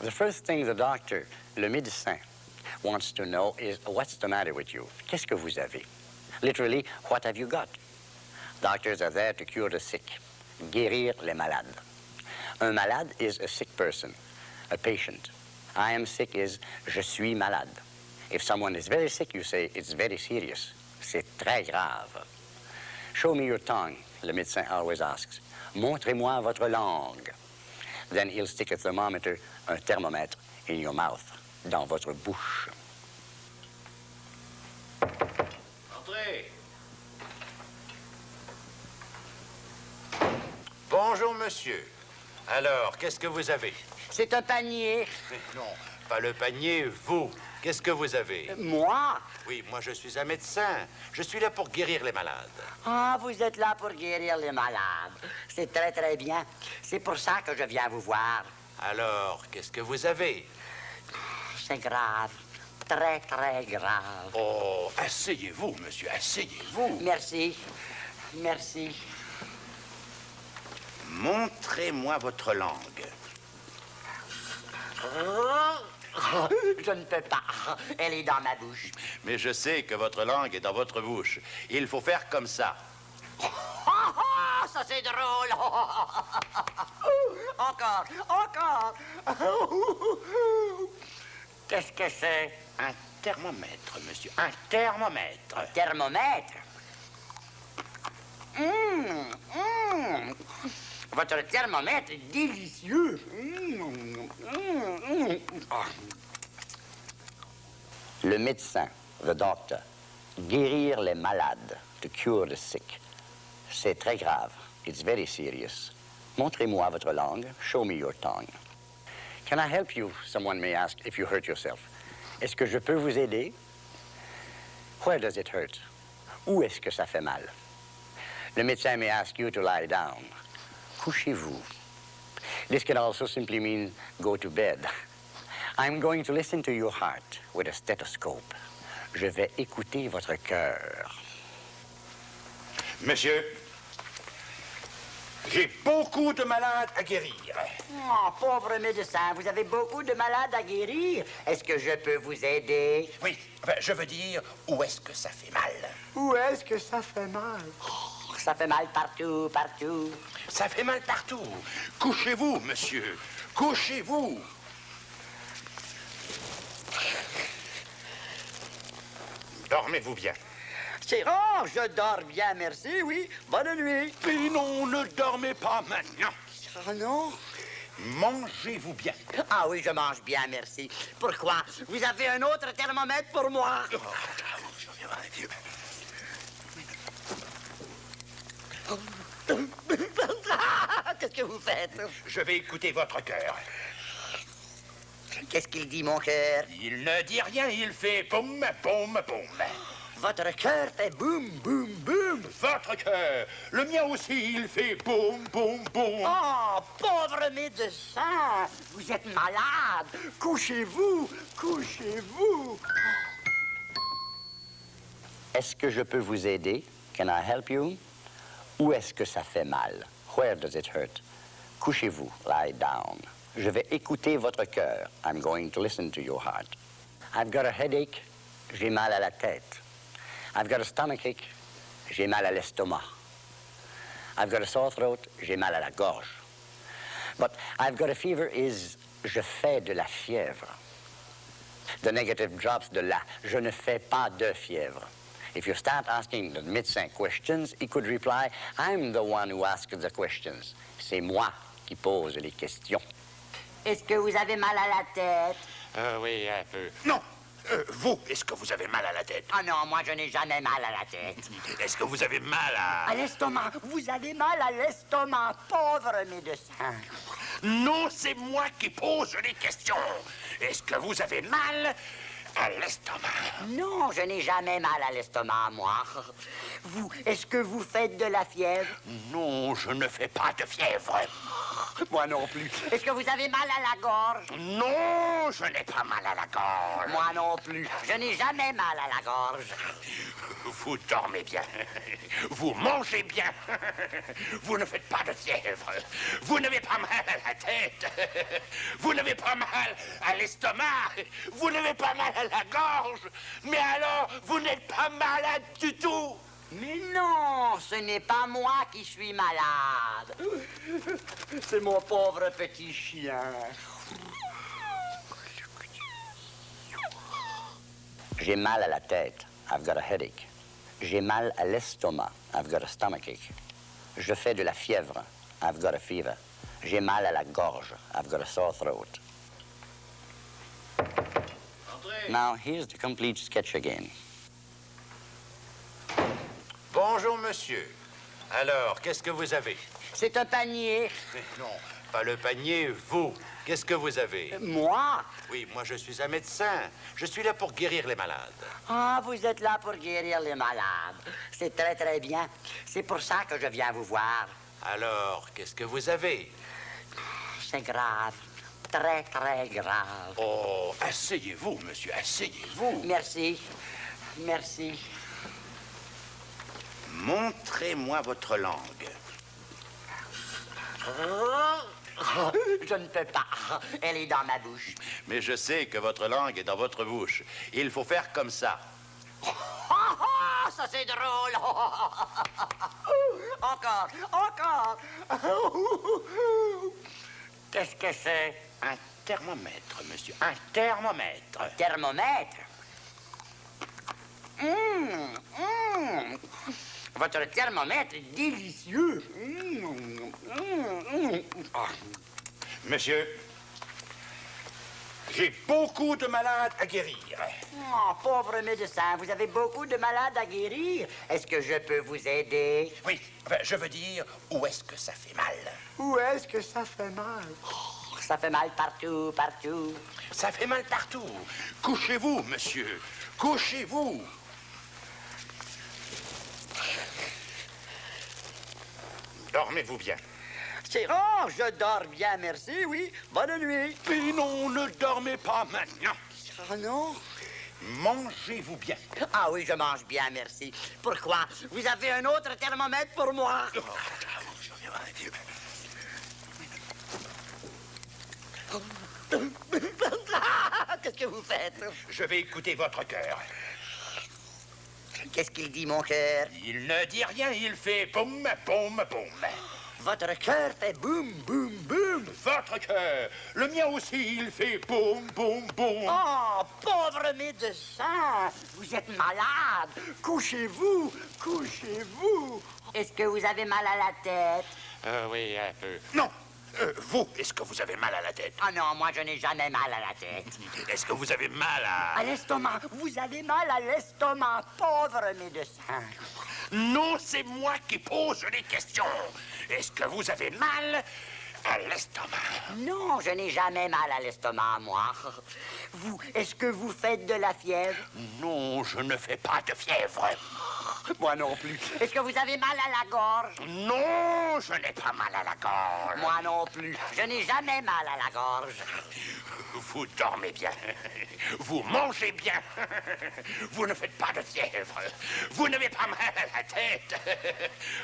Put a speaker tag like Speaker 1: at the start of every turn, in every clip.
Speaker 1: The first thing the doctor, le médecin, wants to know is what's the matter with you? Qu'est-ce que vous avez? Literally, what have you got? Doctors are there to cure the sick, guérir les malades. Un malade is a sick person, a patient. I am sick is je suis malade. If someone is very sick, you say it's very serious. C'est très grave. Show me your tongue, le médecin always asks. Montrez-moi votre langue. Then he'll stick a thermometer, un thermomètre, in your mouth, dans votre bouche.
Speaker 2: Entrez. Bonjour, monsieur. Alors, qu'est-ce que vous avez
Speaker 1: C'est un panier.
Speaker 2: Mais non, pas le panier, vous. Qu'est-ce que vous avez
Speaker 1: Moi
Speaker 2: Oui, moi je suis un médecin. Je suis là pour guérir les malades.
Speaker 1: Ah, vous êtes là pour guérir les malades. C'est très, très bien. C'est pour ça que je viens vous voir.
Speaker 2: Alors, qu'est-ce que vous avez
Speaker 1: C'est grave. Très, très grave.
Speaker 2: Oh, asseyez-vous, monsieur, asseyez-vous.
Speaker 1: Merci. Merci.
Speaker 2: Montrez-moi votre langue.
Speaker 1: Oh, je ne peux pas. Elle est dans ma bouche.
Speaker 2: Mais je sais que votre langue est dans votre bouche. Il faut faire comme ça.
Speaker 1: Oh, oh, ça c'est drôle. Encore, encore. Qu'est-ce que c'est?
Speaker 2: Un thermomètre, monsieur. Un thermomètre.
Speaker 1: Thermomètre. Hum, hum. Votre thermomètre est délicieux. Le médecin, the doctor, guérir les malades, to cure the sick. C'est très grave. It's very serious. Montrez-moi votre langue. Show me your tongue. Can I help you? Someone may ask if you hurt yourself. Est-ce que je peux vous aider? Where does it hurt? Où est-ce que ça fait mal? Le médecin may ask you to lie down. Couchez-vous. This can also simply mean go to bed. I'm going to listen to your heart with a stethoscope. Je vais écouter votre cœur.
Speaker 2: Monsieur, j'ai beaucoup de malades à guérir.
Speaker 1: Oh, pauvre médecin, vous avez beaucoup de malades à guérir. Est-ce que je peux vous aider?
Speaker 2: Oui, enfin, je veux dire, où est-ce que ça fait mal?
Speaker 1: Où est-ce que ça fait mal? Oh, ça fait mal partout, partout.
Speaker 2: Ça fait mal partout. Couchez-vous, monsieur. Couchez-vous. Dormez-vous bien.
Speaker 1: C'est oh, je dors bien, merci, oui. Bonne nuit.
Speaker 2: Mais non, ne dormez pas maintenant.
Speaker 1: Ah non?
Speaker 2: Mangez-vous bien.
Speaker 1: Ah oui, je mange bien, merci. Pourquoi? Vous avez un autre thermomètre pour moi? Qu'est-ce que vous faites?
Speaker 2: Je vais écouter votre cœur.
Speaker 1: Qu'est-ce qu'il dit, mon cœur?
Speaker 2: Il ne dit rien, il fait boum, boum, boum.
Speaker 1: Votre cœur fait boum, boum, boum.
Speaker 2: Votre cœur. Le mien aussi, il fait boum, boum, boum.
Speaker 1: Oh, pauvre médecin, vous êtes malade. Couchez-vous, couchez-vous. Est-ce que je peux vous aider? Can I help you? Où est-ce que ça fait mal? Where does it hurt? Couchez-vous, lie down. Je vais écouter votre cœur. I'm going to listen to your heart. I've got a headache. J'ai mal à la tête. I've got a stomachache. J'ai mal à l'estomac. I've got a sore throat. J'ai mal à la gorge. But I've got a fever is je fais de la fièvre. The negative drops de la. Je ne fais pas de fièvre. If you start asking the médecin questions, he could reply, I'm the one who asks the questions. C'est moi qui pose les questions. Est-ce que vous avez mal à la tête?
Speaker 2: Euh, oui, un peu. Non Euh, Vous, est-ce que vous avez mal à la tête?
Speaker 1: Ah non, moi je n'ai jamais mal à la tête.
Speaker 2: Est-ce que vous avez mal à...
Speaker 1: À l'estomac. Vous avez mal à l'estomac, pauvre médecin.
Speaker 2: Non, c'est moi qui pose les questions. Est-ce que vous avez mal à l'estomac
Speaker 1: Non, je n'ai jamais mal à l'estomac, moi. Vous, est-ce que vous faites de la fièvre?
Speaker 2: Non, je ne fais pas de fièvre.
Speaker 1: Moi non plus. Est-ce que vous avez mal à la gorge?
Speaker 2: Non, je n'ai pas mal à la gorge.
Speaker 1: Moi non plus. Je n'ai jamais mal à la gorge.
Speaker 2: Vous dormez bien. Vous mangez bien. Vous ne faites pas de fièvre. Vous n'avez pas mal à la tête. Vous n'avez pas mal à l'estomac. Vous n'avez pas mal à la gorge. Mais alors, vous n'êtes pas malade du tout.
Speaker 1: Mais non, ce n'est pas moi qui suis malade. C'est mon pauvre petit chien. J'ai mal à la tête. I've got a headache. J'ai mal à l'estomac. I've got a stomachache. Je fais de la fièvre. I've got a fever. J'ai mal à la gorge. I've got a sore throat. Now, here's the complete sketch again.
Speaker 3: Bonjour, monsieur. Alors, qu'est-ce que vous avez?
Speaker 1: C'est un panier.
Speaker 3: Non, pas le panier, vous. Qu'est-ce que vous avez?
Speaker 1: Moi?
Speaker 3: Oui, moi je suis un médecin. Je suis là pour guérir les malades.
Speaker 1: Ah, vous êtes là pour guérir les malades. C'est très, très bien. C'est pour ça que je viens vous voir.
Speaker 3: Alors, qu'est-ce que vous avez?
Speaker 1: C'est grave. Très, très grave.
Speaker 2: Oh, asseyez-vous, monsieur, asseyez-vous.
Speaker 1: Merci. Merci.
Speaker 2: Montrez-moi votre langue.
Speaker 1: Oh, Je ne peux pas. Elle est dans ma bouche.
Speaker 3: Mais je sais que votre langue est dans votre bouche. Il faut faire comme ça.
Speaker 1: Ah, ça c'est drôle. Encore, encore. Qu'est-ce que c'est?
Speaker 2: Un thermomètre, monsieur, un thermomètre.
Speaker 1: Thermomètre. Hum. Votre thermomètre est délicieux. Hum. Ah.
Speaker 2: Monsieur, j'ai beaucoup de malades à guérir.
Speaker 1: Oh, pauvre médecin, vous avez beaucoup de malades à guérir. Est-ce que je peux vous aider?
Speaker 2: Oui, enfin, je veux dire, où est-ce que ça fait mal?
Speaker 1: Où est-ce que ça fait mal? Ça fait mal partout, partout.
Speaker 2: Ça fait mal partout. Couchez-vous, monsieur. Couchez-vous. Dormez-vous bien.
Speaker 1: C'est oh, je dors bien, merci, oui. Bonne nuit.
Speaker 2: Mais non, ne dormez pas maintenant.
Speaker 1: Ah non?
Speaker 2: Mangez-vous bien.
Speaker 1: Ah oui, je mange bien, merci. Pourquoi? Vous avez un autre thermomètre pour moi? Qu'est-ce que vous faites?
Speaker 2: Je vais écouter votre cœur.
Speaker 1: Qu'est-ce qu'il dit, mon cœur?
Speaker 2: Il ne dit rien, il fait boum, boum, boum.
Speaker 1: Votre cœur fait boum, boum, boum.
Speaker 2: Votre cœur, le mien aussi, il fait boum, boum, boum.
Speaker 1: Oh, pauvre médecin, vous êtes malade. Couchez-vous, couchez-vous. Est-ce que vous avez mal à la tête?
Speaker 2: Euh, oui, un peu. Non, euh, vous, est-ce que vous avez mal à la tête?
Speaker 1: Ah non, moi je n'ai jamais mal à la tête.
Speaker 2: Est-ce que vous avez mal à...
Speaker 1: À l'estomac, vous avez mal à l'estomac, pauvre médecin.
Speaker 2: Non, c'est moi qui pose les questions. Est-ce que vous avez mal à l'estomac?
Speaker 1: Non, je n'ai jamais mal à l'estomac, moi. Vous, est-ce que vous faites de la fièvre?
Speaker 2: Non, je ne fais pas de fièvre.
Speaker 1: Moi non plus. Est-ce que vous avez mal à la gorge
Speaker 2: Non, je n'ai pas mal à la gorge.
Speaker 1: Moi non plus. Je n'ai jamais mal à la gorge.
Speaker 2: Vous dormez bien. Vous mangez bien. Vous ne faites pas de fièvre. Vous n'avez pas mal à la tête.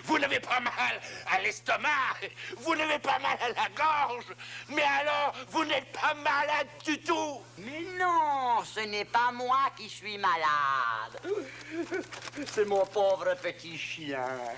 Speaker 2: Vous n'avez pas mal à l'estomac. Vous n'avez pas mal à la gorge. Mais alors, vous n'êtes pas malade du tout.
Speaker 1: Mais non, ce n'est pas moi qui suis malade. C'est mon mio pobre feticciano.